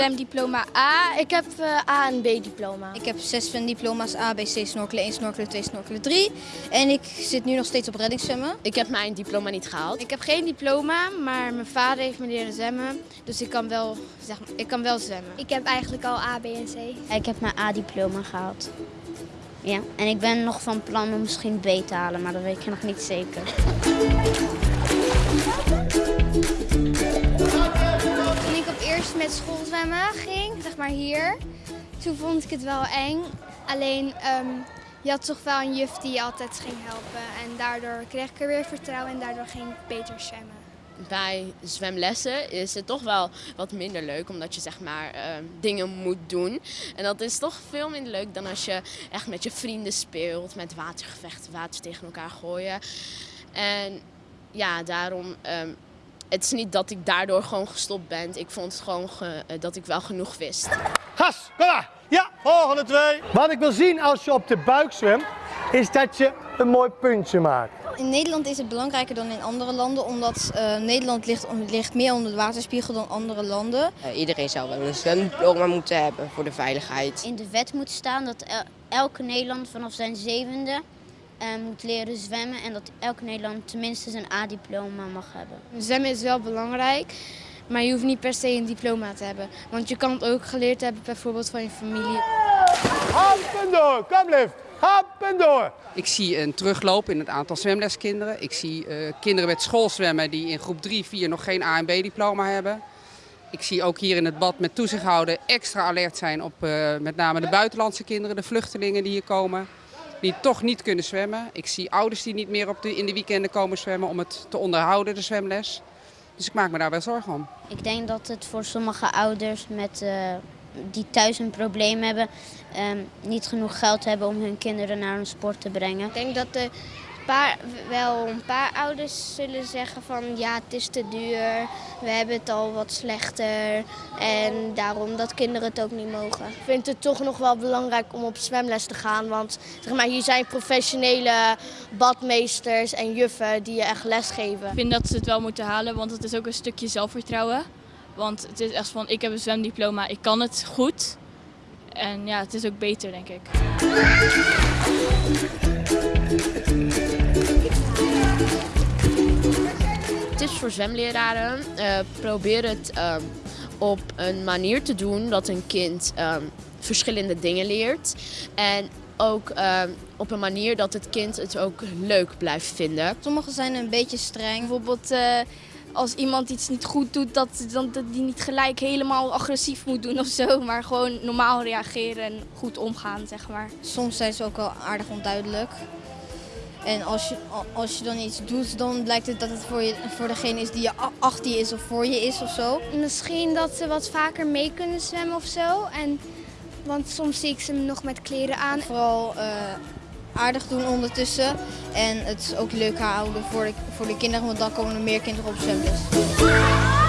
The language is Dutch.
zwemdiploma A. Ik heb uh, A en B diploma. Ik heb zes zwemdiploma's A, B, C, snorkelen 1, snorkelen 2, snorkelen 3. En ik zit nu nog steeds op reddingszwemmen. Ik heb mijn diploma niet gehaald. Ik heb geen diploma, maar mijn vader heeft me leren zwemmen. Dus ik kan wel, zeg maar, ik kan wel zwemmen. Ik heb eigenlijk al A, B en C. Ik heb mijn A-diploma gehaald. Ja, en ik ben nog van plan om misschien B te halen, maar dat weet ik nog niet zeker. Zwemmen ging, zeg maar hier, toen vond ik het wel eng. Alleen, um, je had toch wel een juf die je altijd ging helpen. En daardoor kreeg ik er weer vertrouwen en daardoor ging ik beter zwemmen bij zwemlessen is het toch wel wat minder leuk, omdat je zeg maar uh, dingen moet doen. En dat is toch veel minder leuk dan als je echt met je vrienden speelt, met watergevechten, water tegen elkaar gooien. En ja, daarom, um, het is niet dat ik daardoor gewoon gestopt ben. Ik vond het gewoon ge, uh, dat ik wel genoeg wist. Gas, kom maar! Ja, volgende twee. Wat ik wil zien als je op de buik zwemt, is dat je een mooi puntje maakt. In Nederland is het belangrijker dan in andere landen, omdat uh, Nederland ligt, ligt, meer onder de waterspiegel dan andere landen. Uh, iedereen zou wel een zwemdiploma moeten hebben voor de veiligheid. In de wet moet staan dat el elke Nederland vanaf zijn zevende moet leren zwemmen en dat elke Nederland tenminste zijn A-diploma mag hebben. Zwemmen is wel belangrijk. Maar je hoeft niet per se een diploma te hebben. Want je kan het ook geleerd hebben bijvoorbeeld van je familie. Happen door, kom lief. Happen door. Ik zie een terugloop in het aantal zwemleskinderen. Ik zie uh, kinderen met schoolzwemmen die in groep 3, 4 nog geen A en B diploma hebben. Ik zie ook hier in het bad met toezicht houden extra alert zijn op uh, met name de buitenlandse kinderen, de vluchtelingen die hier komen. Die toch niet kunnen zwemmen. Ik zie ouders die niet meer op de, in de weekenden komen zwemmen om het te onderhouden, de zwemles. Dus ik maak me daar wel zorgen om. Ik denk dat het voor sommige ouders met, uh, die thuis een probleem hebben, um, niet genoeg geld hebben om hun kinderen naar een sport te brengen. Ik denk dat de paar, wel een paar ouders zullen zeggen van ja, het is te duur, we hebben het al wat slechter en daarom dat kinderen het ook niet mogen. Ik vind het toch nog wel belangrijk om op zwemles te gaan, want zeg maar, hier zijn professionele badmeesters en juffen die je echt les geven. Ik vind dat ze het wel moeten halen, want het is ook een stukje zelfvertrouwen. Want het is echt van, ik heb een zwemdiploma, ik kan het goed. En ja, het is ook beter, denk ik. Tips voor zwemleraren. Uh, probeer het uh, op een manier te doen dat een kind uh, verschillende dingen leert. En ook op een manier dat het kind het ook leuk blijft vinden. Sommigen zijn een beetje streng. Bijvoorbeeld als iemand iets niet goed doet, dat, dat, dat die niet gelijk helemaal agressief moet doen of zo. Maar gewoon normaal reageren en goed omgaan, zeg maar. Soms zijn ze ook wel aardig onduidelijk. En als je, als je dan iets doet, dan blijkt het dat het voor, je, voor degene is die je achter je is of voor je is of zo. Misschien dat ze wat vaker mee kunnen zwemmen of zo. En, want soms zie ik ze nog met kleren aan. Vooral uh, aardig doen ondertussen. En het ook leuk houden voor de, voor de kinderen, want dan komen er meer kinderen op zwemles.